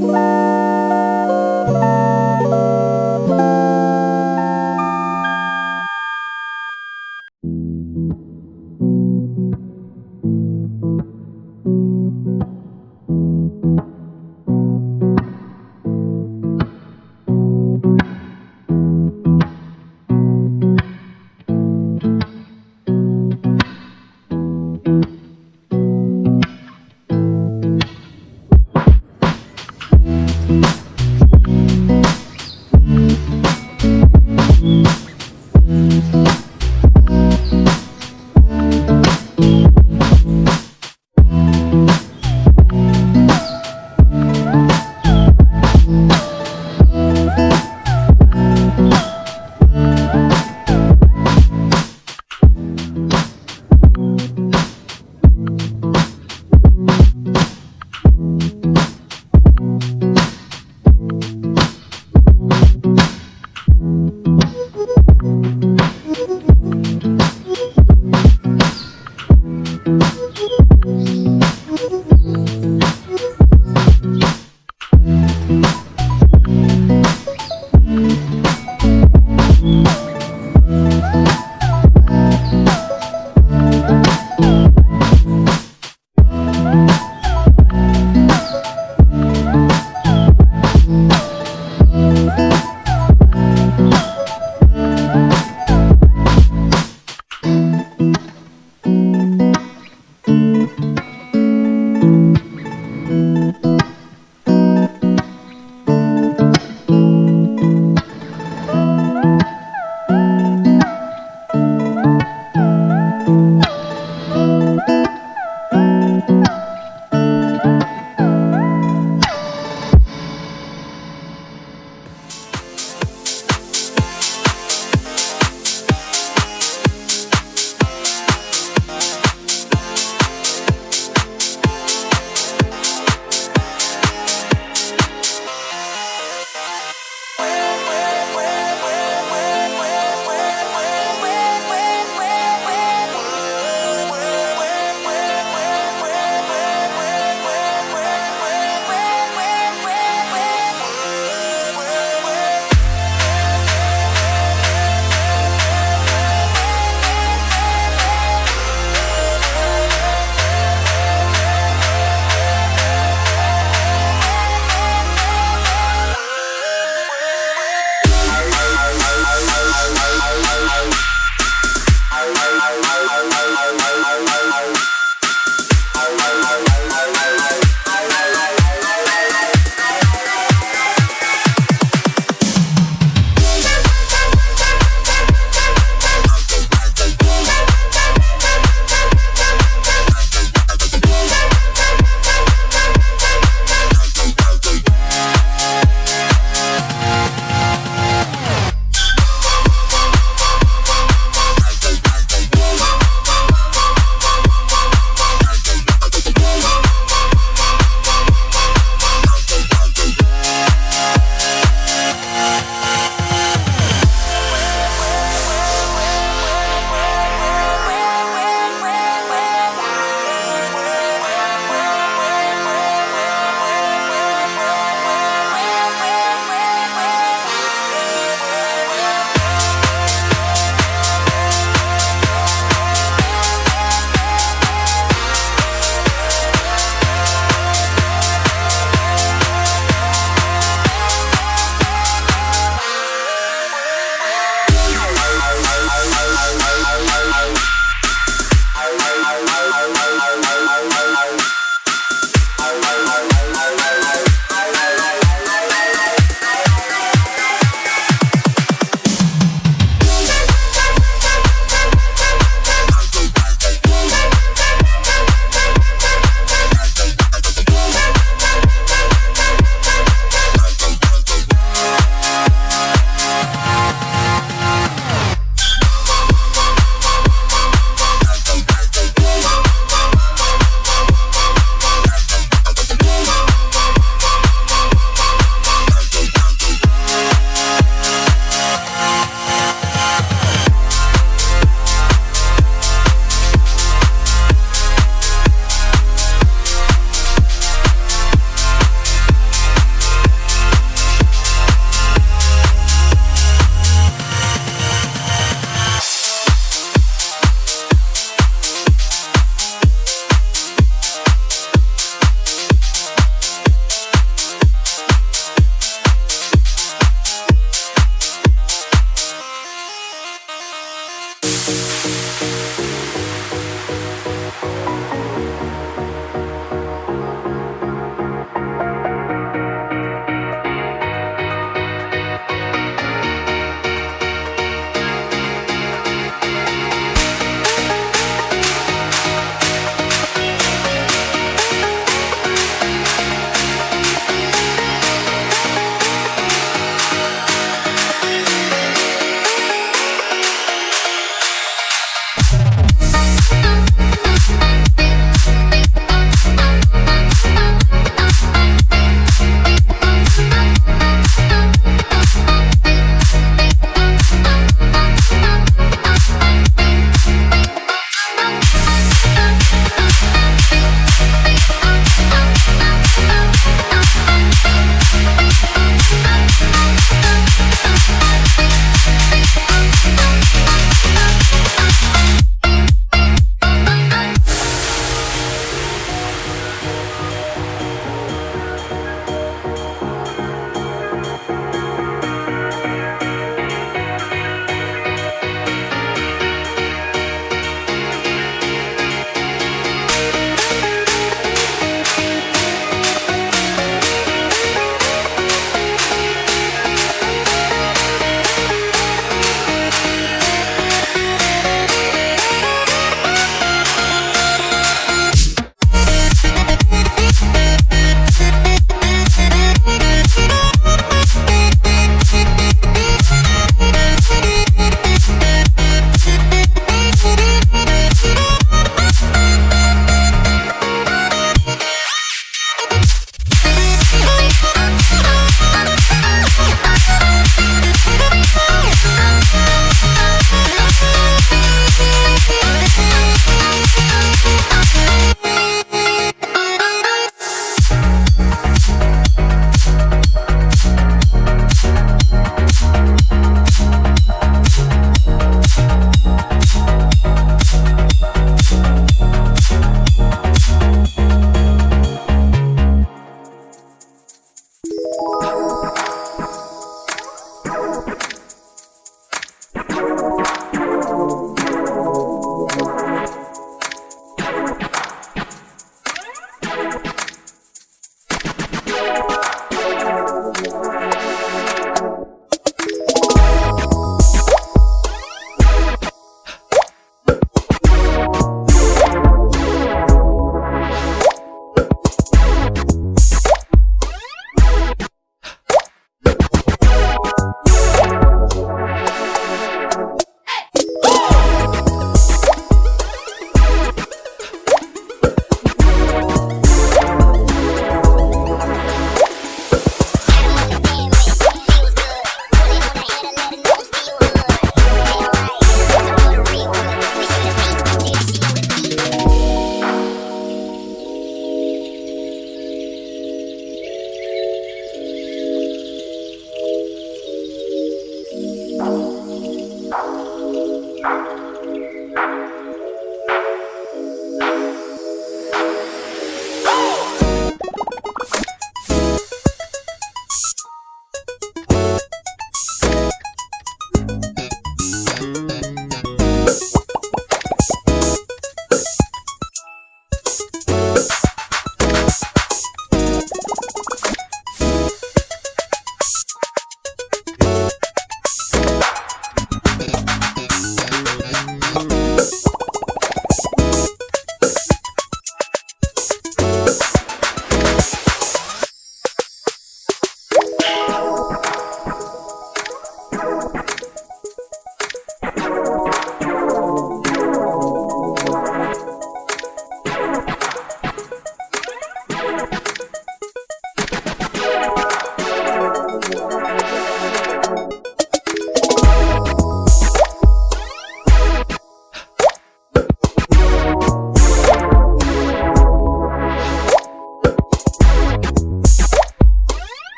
Bye.